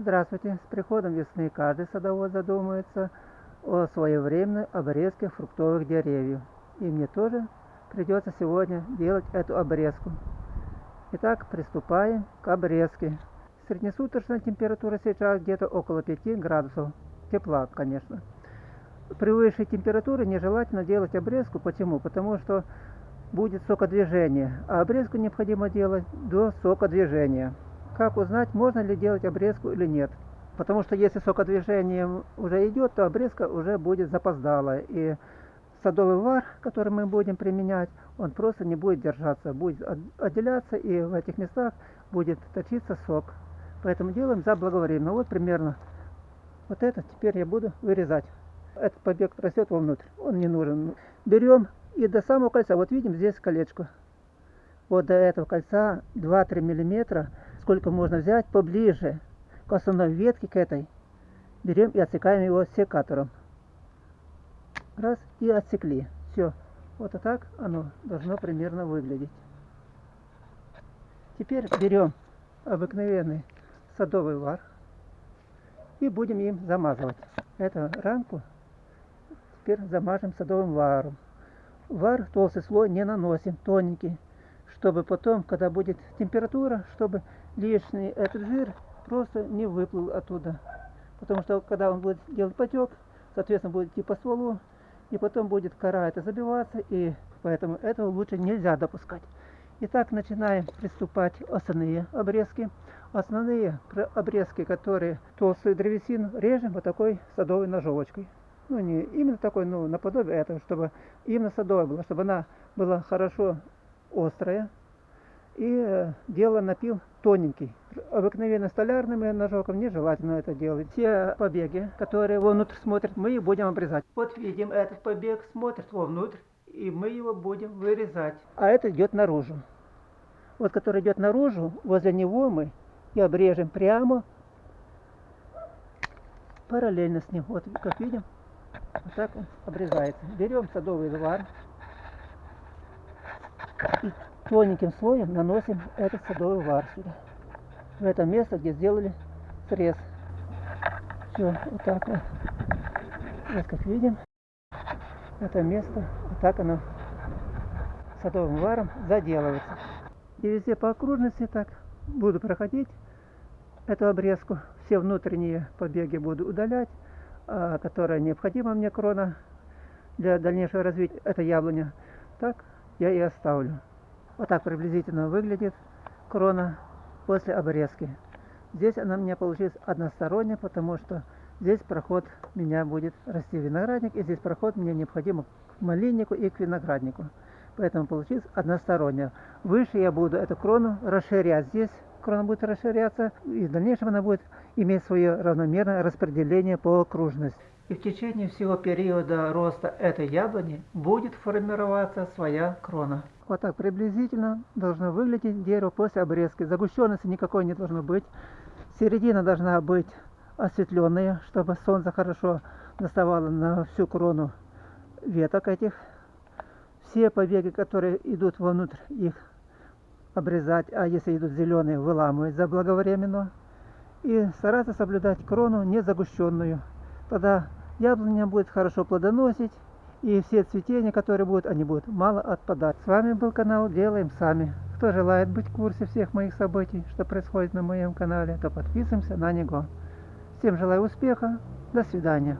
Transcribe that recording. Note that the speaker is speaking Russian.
Здравствуйте! С приходом весны каждый садовод задумается о своевременной обрезке фруктовых деревьев. И мне тоже придется сегодня делать эту обрезку. Итак, приступаем к обрезке. Среднесуточная температура сейчас где-то около 5 градусов. Тепла, конечно. При высшей температуре нежелательно делать обрезку. Почему? Потому что будет сокодвижение. А обрезку необходимо делать до сокодвижения как узнать, можно ли делать обрезку или нет. Потому что если сокодвижение уже идет, то обрезка уже будет запоздала. И садовый вар, который мы будем применять, он просто не будет держаться, будет отделяться, и в этих местах будет точиться сок. Поэтому делаем заблаговременно. Вот примерно вот это теперь я буду вырезать. Этот побег растет вовнутрь, он не нужен. Берем и до самого кольца, вот видим здесь колечко. Вот до этого кольца 2-3 миллиметра сколько можно взять поближе к основной ветке, к этой, берем и отсекаем его секатором. Раз, и отсекли. Все. Вот и так оно должно примерно выглядеть. Теперь берем обыкновенный садовый вар и будем им замазывать. Эту рамку теперь замажем садовым варом. Вар толстый слой не наносим, тоненький чтобы потом, когда будет температура, чтобы лишний этот жир просто не выплыл оттуда. Потому что когда он будет делать потек, соответственно будет идти по стволу, и потом будет кора это забиваться, и поэтому этого лучше нельзя допускать. Итак, начинаем приступать основные обрезки. Основные обрезки, которые толстую древесину режем вот такой садовой ножовочкой. Ну, не именно такой, но наподобие этого, чтобы именно садовая была, чтобы она была хорошо острая. И э, дело напил тоненький. Обыкновенно столярным ножовком нежелательно это делать. Все побеги, которые вовнутрь смотрят, мы их будем обрезать. Вот видим, этот побег смотрит вовнутрь, и мы его будем вырезать. А это идет наружу. Вот который идет наружу, возле него мы и обрежем прямо параллельно с ним. Вот как видим, вот так он обрезается. Берем садовый вар и тоненьким слоем наносим этот садовый вар сюда. В это место, где сделали срез. Все, вот так вот. Вот как видим, это место, вот так оно садовым варом заделывается. И везде по окружности так буду проходить эту обрезку. Все внутренние побеги буду удалять, а, которая необходима мне крона для дальнейшего развития. Это яблоня. Так я и оставлю. Вот так приблизительно выглядит крона после обрезки. Здесь она у меня получилась односторонняя, потому что здесь проход меня будет расти виноградник, и здесь проход мне необходимо к малиннику и к винограднику. Поэтому получилось односторонняя. Выше я буду эту крону расширять. Здесь крона будет расширяться, и в дальнейшем она будет иметь свое равномерное распределение по окружности. И в течение всего периода роста этой яблони будет формироваться своя крона. Вот так приблизительно должно выглядеть дерево после обрезки. Загущенности никакой не должно быть. Середина должна быть осветленная, чтобы солнце хорошо доставало на всю крону веток этих. Все побеги, которые идут вовнутрь, их обрезать, а если идут зеленые, выламывать заблаговременно. И стараться соблюдать крону не загущенную. Тогда яблоня будет хорошо плодоносить, и все цветения, которые будут, они будут мало отпадать. С вами был канал Делаем Сами. Кто желает быть в курсе всех моих событий, что происходит на моем канале, то подписываемся на него. Всем желаю успеха. До свидания.